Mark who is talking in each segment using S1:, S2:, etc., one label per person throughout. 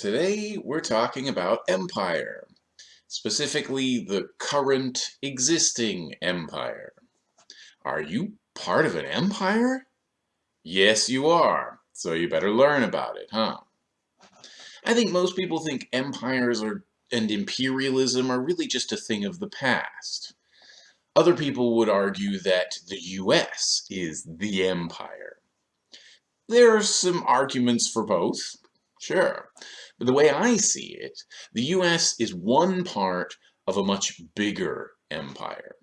S1: Today we're talking about empire, specifically the current existing empire. Are you part of an empire? Yes, you are, so you better learn about it, huh? I think most people think empires are, and imperialism are really just a thing of the past. Other people would argue that the US is the empire. There are some arguments for both, sure. The way I see it, the US is one part of a much bigger empire.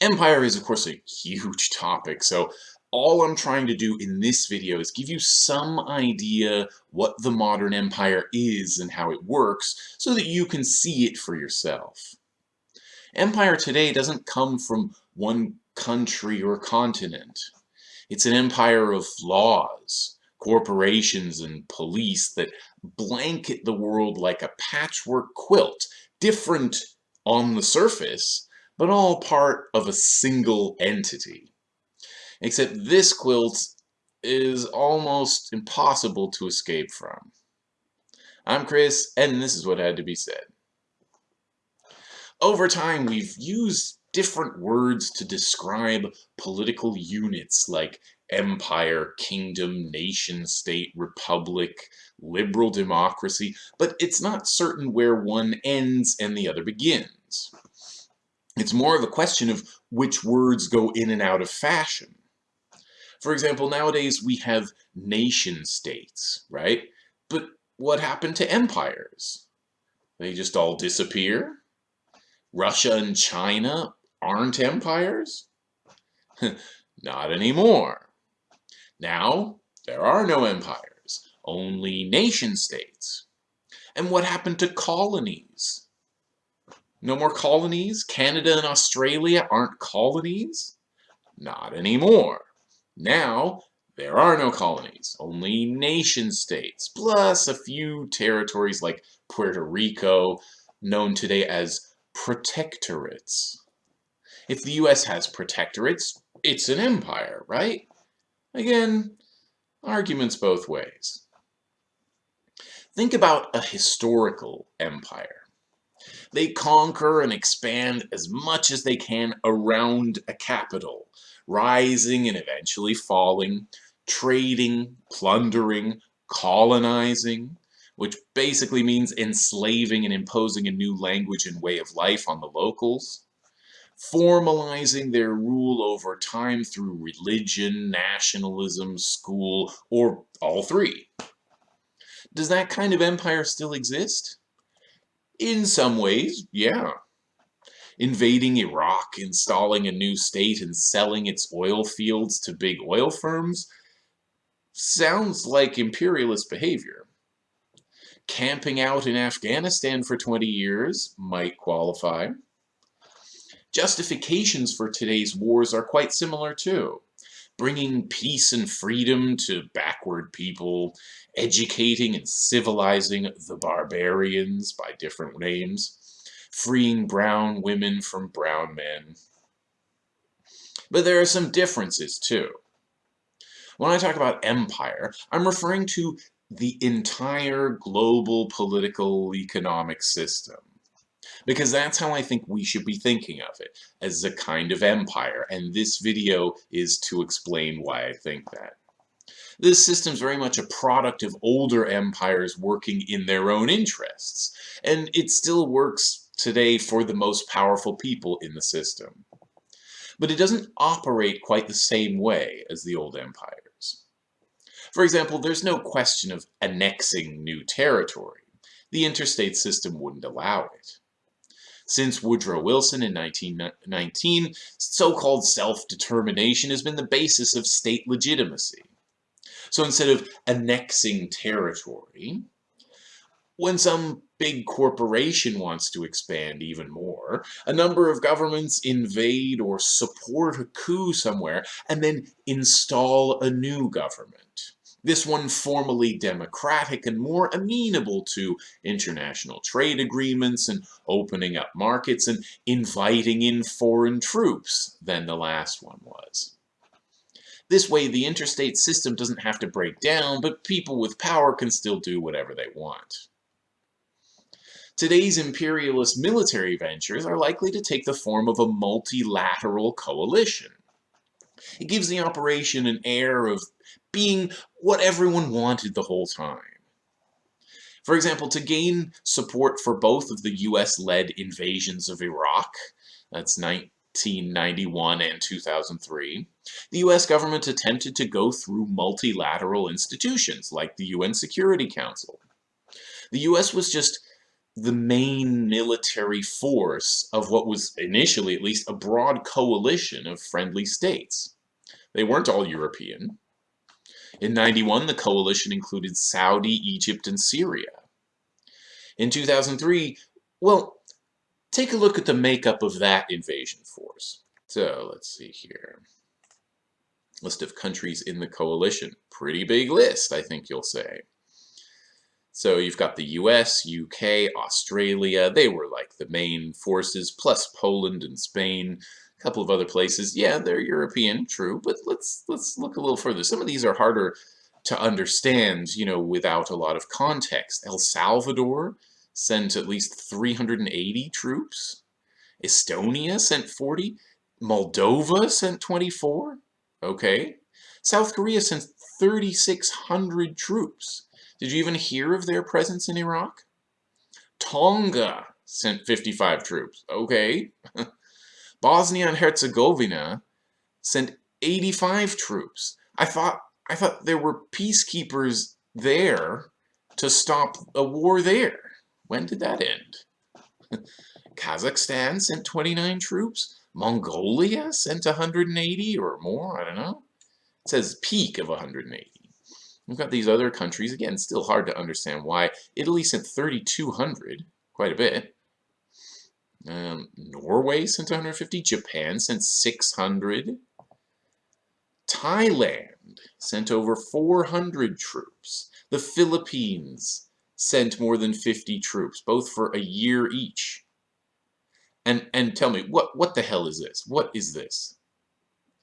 S1: Empire is, of course, a huge topic, so all I'm trying to do in this video is give you some idea what the modern empire is and how it works so that you can see it for yourself. Empire today doesn't come from one country or continent. It's an empire of laws, corporations and police that blanket the world like a patchwork quilt, different on the surface, but all part of a single entity. Except this quilt is almost impossible to escape from. I'm Chris, and this is what had to be said. Over time, we've used different words to describe political units like empire, kingdom, nation state, republic, liberal democracy, but it's not certain where one ends and the other begins. It's more of a question of which words go in and out of fashion. For example, nowadays we have nation states, right? But what happened to empires? They just all disappear? Russia and China aren't empires? Not anymore. Now, there are no empires, only nation states. And what happened to colonies? No more colonies? Canada and Australia aren't colonies? Not anymore. Now, there are no colonies, only nation states, plus a few territories like Puerto Rico, known today as protectorates. If the US has protectorates, it's an empire, right? Again, arguments both ways. Think about a historical empire. They conquer and expand as much as they can around a capital, rising and eventually falling, trading, plundering, colonizing, which basically means enslaving and imposing a new language and way of life on the locals, formalizing their rule over time through religion, nationalism, school, or all three. Does that kind of empire still exist? In some ways, yeah. Invading Iraq, installing a new state, and selling its oil fields to big oil firms sounds like imperialist behavior. Camping out in Afghanistan for 20 years might qualify. Justifications for today's wars are quite similar too. Bringing peace and freedom to backward people, educating and civilizing the barbarians by different names, freeing brown women from brown men. But there are some differences too. When I talk about empire, I'm referring to the entire global political economic system because that's how I think we should be thinking of it, as a kind of empire, and this video is to explain why I think that. This system is very much a product of older empires working in their own interests, and it still works today for the most powerful people in the system. But it doesn't operate quite the same way as the old empires. For example, there's no question of annexing new territory. The interstate system wouldn't allow it. Since Woodrow Wilson in 1919, so-called self-determination has been the basis of state legitimacy. So instead of annexing territory, when some big corporation wants to expand even more, a number of governments invade or support a coup somewhere and then install a new government this one formally democratic and more amenable to international trade agreements and opening up markets and inviting in foreign troops than the last one was. This way, the interstate system doesn't have to break down, but people with power can still do whatever they want. Today's imperialist military ventures are likely to take the form of a multilateral coalition. It gives the operation an air of being what everyone wanted the whole time. For example, to gain support for both of the US-led invasions of Iraq, that's 1991 and 2003, the US government attempted to go through multilateral institutions like the UN Security Council. The US was just the main military force of what was initially at least a broad coalition of friendly states. They weren't all European. In 91, the coalition included Saudi, Egypt, and Syria. In 2003, well, take a look at the makeup of that invasion force. So let's see here. List of countries in the coalition. Pretty big list, I think you'll say. So you've got the US, UK, Australia, they were like the main forces, plus Poland and Spain, a couple of other places. Yeah, they're European, true, but let's let's look a little further. Some of these are harder to understand, you know, without a lot of context. El Salvador sent at least 380 troops. Estonia sent 40. Moldova sent 24. Okay. South Korea sent 3,600 troops. Did you even hear of their presence in Iraq? Tonga sent 55 troops. Okay. Bosnia and Herzegovina sent 85 troops. I thought I thought there were peacekeepers there to stop a war there. When did that end? Kazakhstan sent 29 troops. Mongolia sent 180 or more, I don't know. It says peak of 180. We've got these other countries, again, still hard to understand why. Italy sent 3,200, quite a bit. Um, Norway sent 150, Japan sent 600. Thailand sent over 400 troops. The Philippines sent more than 50 troops, both for a year each. And and tell me, what, what the hell is this? What is this?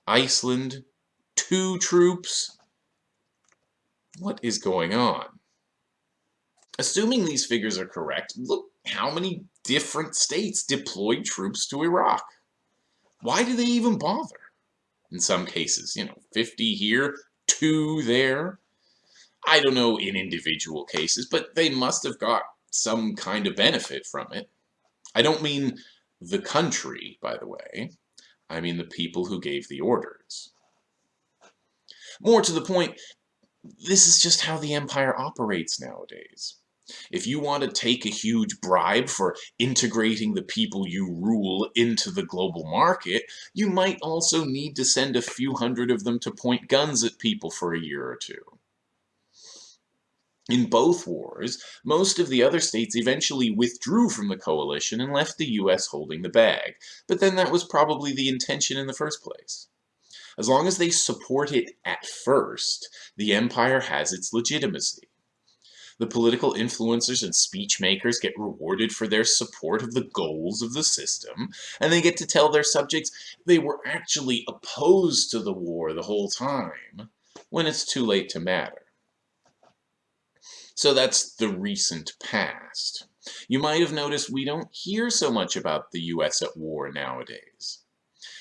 S1: Iceland, two troops? What is going on? Assuming these figures are correct, look how many different states deployed troops to Iraq. Why do they even bother? In some cases, you know, 50 here, 2 there. I don't know in individual cases, but they must have got some kind of benefit from it. I don't mean the country, by the way. I mean the people who gave the orders. More to the point, this is just how the empire operates nowadays. If you want to take a huge bribe for integrating the people you rule into the global market, you might also need to send a few hundred of them to point guns at people for a year or two. In both wars, most of the other states eventually withdrew from the coalition and left the US holding the bag, but then that was probably the intention in the first place. As long as they support it at first, the empire has its legitimacy. The political influencers and speech makers get rewarded for their support of the goals of the system, and they get to tell their subjects they were actually opposed to the war the whole time, when it's too late to matter. So that's the recent past. You might have noticed we don't hear so much about the US at war nowadays.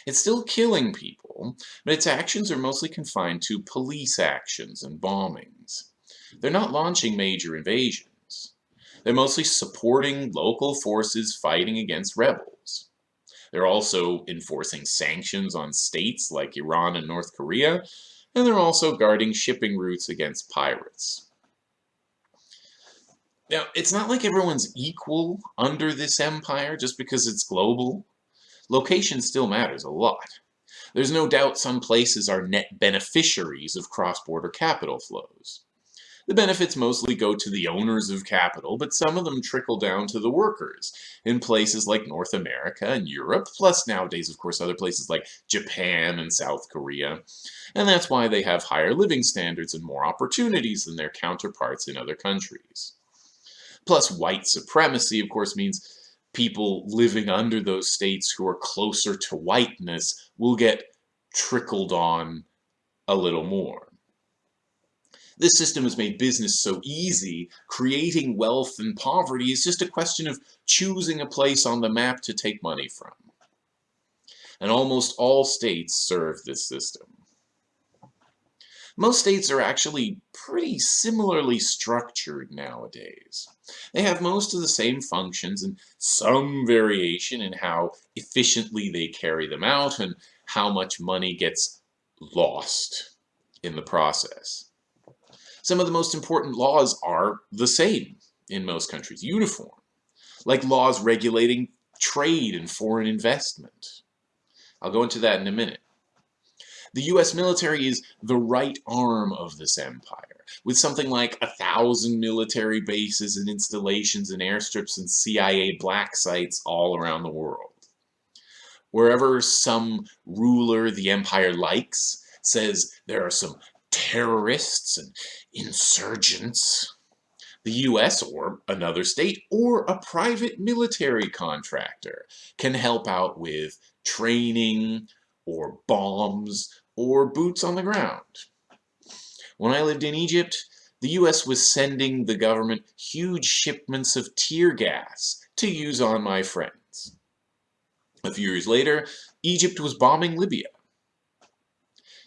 S1: It's still killing people, but its actions are mostly confined to police actions and bombings. They're not launching major invasions. They're mostly supporting local forces fighting against rebels. They're also enforcing sanctions on states like Iran and North Korea, and they're also guarding shipping routes against pirates. Now, it's not like everyone's equal under this empire just because it's global. Location still matters a lot. There's no doubt some places are net beneficiaries of cross-border capital flows. The benefits mostly go to the owners of capital, but some of them trickle down to the workers in places like North America and Europe, plus nowadays, of course, other places like Japan and South Korea. And that's why they have higher living standards and more opportunities than their counterparts in other countries. Plus, white supremacy, of course, means people living under those states who are closer to whiteness will get trickled on a little more. This system has made business so easy, creating wealth and poverty is just a question of choosing a place on the map to take money from. And almost all states serve this system. Most states are actually pretty similarly structured nowadays. They have most of the same functions and some variation in how efficiently they carry them out and how much money gets lost in the process. Some of the most important laws are the same in most countries, uniform, like laws regulating trade and foreign investment. I'll go into that in a minute. The US military is the right arm of this empire, with something like a thousand military bases and installations and airstrips and CIA black sites all around the world. Wherever some ruler the empire likes says there are some terrorists and insurgents, the US or another state or a private military contractor can help out with training or bombs or boots on the ground. When I lived in Egypt, the US was sending the government huge shipments of tear gas to use on my friends. A few years later, Egypt was bombing Libya.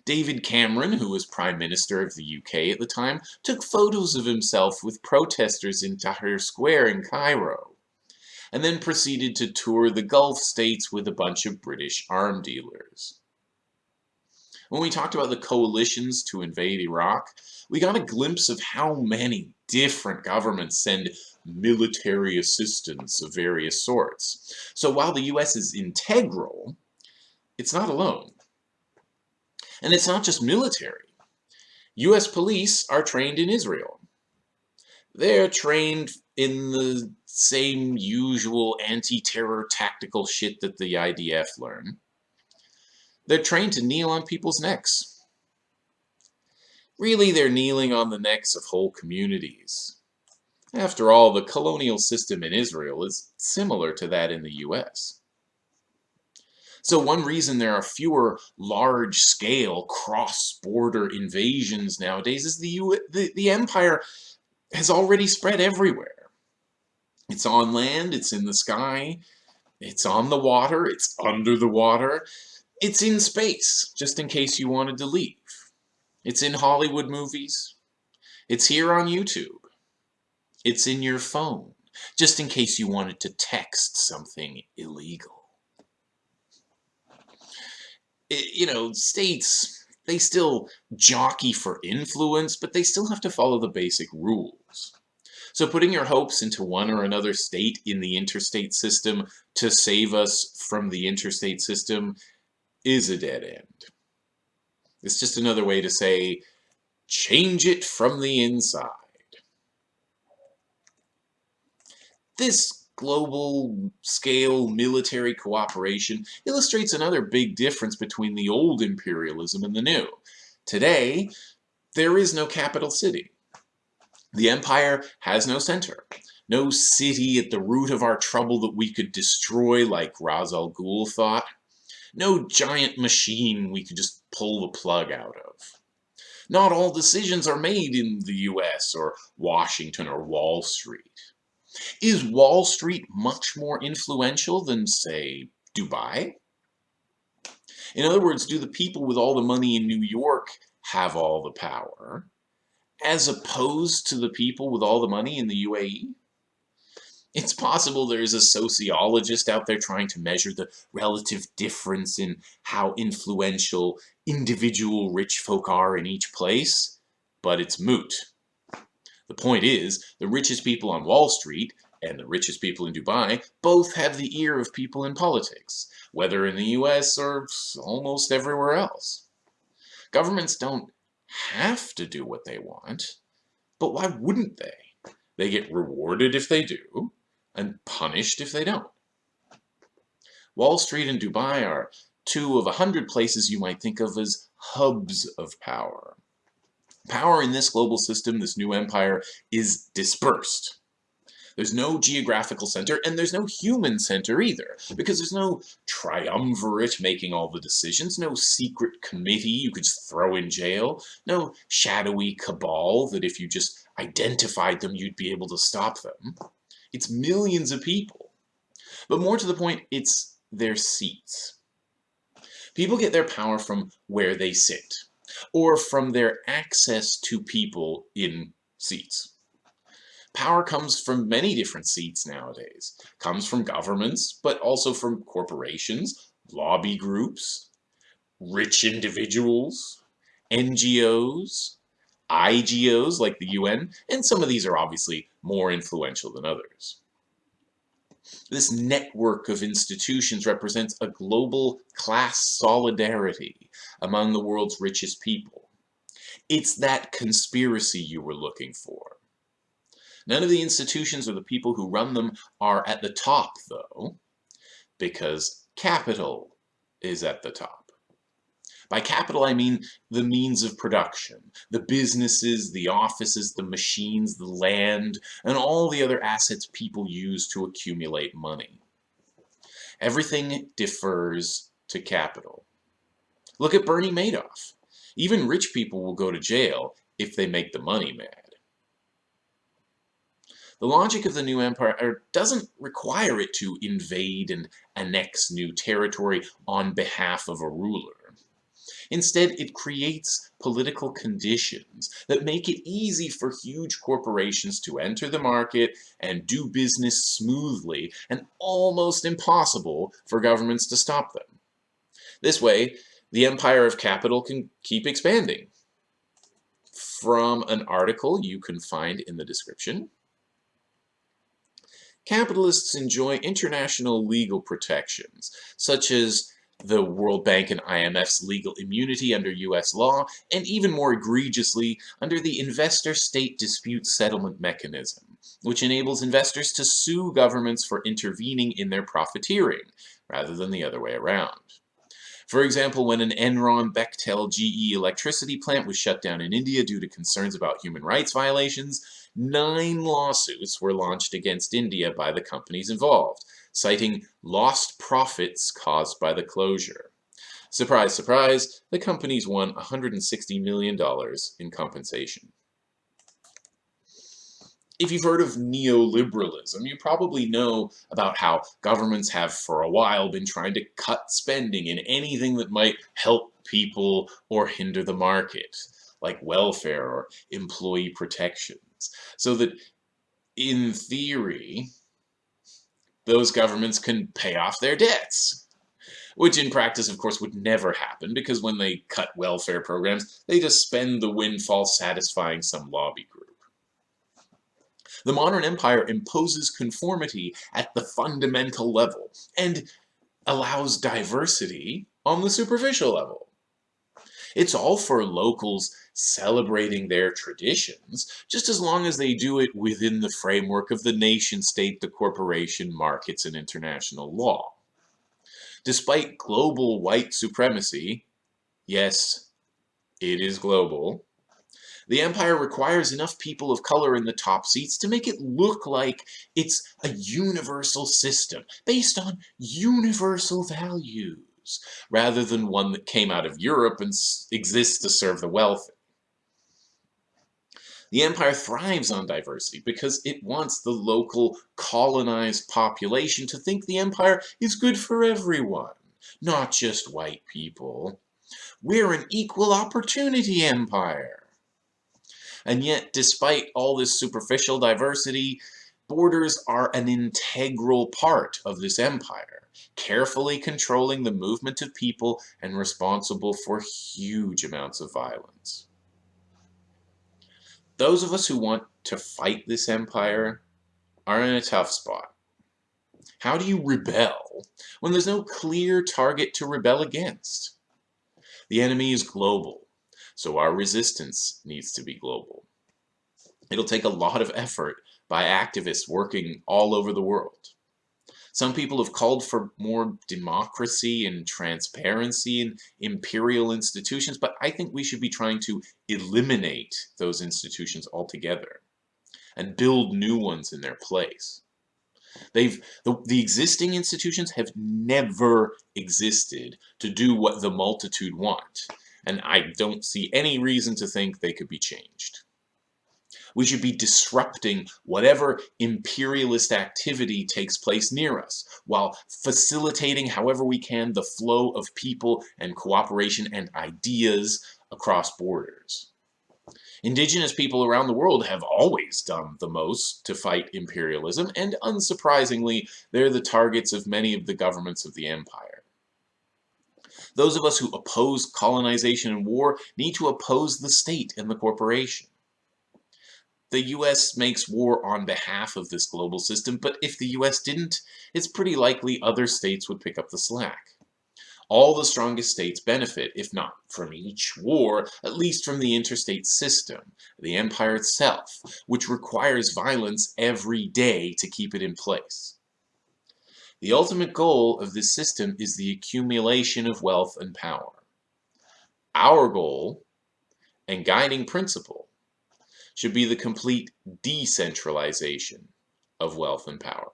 S1: David Cameron, who was Prime Minister of the UK at the time, took photos of himself with protesters in Tahrir Square in Cairo, and then proceeded to tour the Gulf states with a bunch of British arm dealers. When we talked about the coalitions to invade Iraq, we got a glimpse of how many different governments send military assistance of various sorts. So while the US is integral, it's not alone. And it's not just military. US police are trained in Israel. They're trained in the same usual anti-terror tactical shit that the IDF learn. They're trained to kneel on people's necks. Really, they're kneeling on the necks of whole communities. After all, the colonial system in Israel is similar to that in the US. So one reason there are fewer large-scale cross-border invasions nowadays is the, U the, the empire has already spread everywhere. It's on land, it's in the sky, it's on the water, it's under the water, it's in space, just in case you wanted to leave. It's in Hollywood movies. It's here on YouTube. It's in your phone, just in case you wanted to text something illegal you know, states, they still jockey for influence, but they still have to follow the basic rules. So putting your hopes into one or another state in the interstate system to save us from the interstate system is a dead end. It's just another way to say, change it from the inside. This global scale military cooperation illustrates another big difference between the old imperialism and the new. Today, there is no capital city. The empire has no center, no city at the root of our trouble that we could destroy like Ra's al Ghul thought, no giant machine we could just pull the plug out of. Not all decisions are made in the US or Washington or Wall Street. Is Wall Street much more influential than, say, Dubai? In other words, do the people with all the money in New York have all the power, as opposed to the people with all the money in the UAE? It's possible there's a sociologist out there trying to measure the relative difference in how influential individual rich folk are in each place, but it's moot. The point is, the richest people on Wall Street and the richest people in Dubai both have the ear of people in politics, whether in the US or almost everywhere else. Governments don't have to do what they want, but why wouldn't they? They get rewarded if they do, and punished if they don't. Wall Street and Dubai are two of a hundred places you might think of as hubs of power. Power in this global system, this new empire, is dispersed. There's no geographical center, and there's no human center either, because there's no triumvirate making all the decisions, no secret committee you could just throw in jail, no shadowy cabal that if you just identified them, you'd be able to stop them. It's millions of people. But more to the point, it's their seats. People get their power from where they sit, or from their access to people in seats. Power comes from many different seats nowadays. Comes from governments, but also from corporations, lobby groups, rich individuals, NGOs, IGOs like the UN, and some of these are obviously more influential than others. This network of institutions represents a global class solidarity among the world's richest people. It's that conspiracy you were looking for. None of the institutions or the people who run them are at the top, though, because capital is at the top. By capital, I mean the means of production, the businesses, the offices, the machines, the land, and all the other assets people use to accumulate money. Everything defers to capital. Look at Bernie Madoff. Even rich people will go to jail if they make the money mad. The logic of the new empire er, doesn't require it to invade and annex new territory on behalf of a ruler. Instead, it creates political conditions that make it easy for huge corporations to enter the market and do business smoothly and almost impossible for governments to stop them. This way, the empire of capital can keep expanding. From an article you can find in the description, capitalists enjoy international legal protections, such as the World Bank and IMF's legal immunity under U.S. law, and even more egregiously, under the Investor-State Dispute Settlement Mechanism, which enables investors to sue governments for intervening in their profiteering, rather than the other way around. For example, when an Enron Bechtel GE electricity plant was shut down in India due to concerns about human rights violations, nine lawsuits were launched against India by the companies involved, citing lost profits caused by the closure. Surprise, surprise, the companies won $160 million in compensation. If you've heard of neoliberalism, you probably know about how governments have for a while been trying to cut spending in anything that might help people or hinder the market, like welfare or employee protections. So that, in theory, those governments can pay off their debts. Which in practice, of course, would never happen because when they cut welfare programs, they just spend the windfall satisfying some lobby group. The modern empire imposes conformity at the fundamental level and allows diversity on the superficial level. It's all for locals celebrating their traditions, just as long as they do it within the framework of the nation-state, the corporation, markets, and international law. Despite global white supremacy, yes, it is global, the empire requires enough people of color in the top seats to make it look like it's a universal system based on universal rather than one that came out of Europe and exists to serve the wealthy. The empire thrives on diversity because it wants the local colonized population to think the empire is good for everyone, not just white people. We're an equal opportunity empire. And yet, despite all this superficial diversity, borders are an integral part of this empire, carefully controlling the movement of people and responsible for huge amounts of violence. Those of us who want to fight this empire are in a tough spot. How do you rebel when there's no clear target to rebel against? The enemy is global, so our resistance needs to be global. It'll take a lot of effort by activists working all over the world. Some people have called for more democracy and transparency in imperial institutions, but I think we should be trying to eliminate those institutions altogether. and build new ones in their place. They've the, the existing institutions have never existed to do what the multitude want, and I don't see any reason to think they could be changed. We should be disrupting whatever imperialist activity takes place near us, while facilitating however we can the flow of people and cooperation and ideas across borders. Indigenous people around the world have always done the most to fight imperialism, and unsurprisingly, they're the targets of many of the governments of the empire. Those of us who oppose colonization and war need to oppose the state and the corporation. The US makes war on behalf of this global system, but if the US didn't, it's pretty likely other states would pick up the slack. All the strongest states benefit, if not from each war, at least from the interstate system, the empire itself, which requires violence every day to keep it in place. The ultimate goal of this system is the accumulation of wealth and power. Our goal and guiding principle should be the complete decentralization of wealth and power.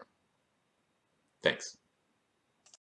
S1: Thanks.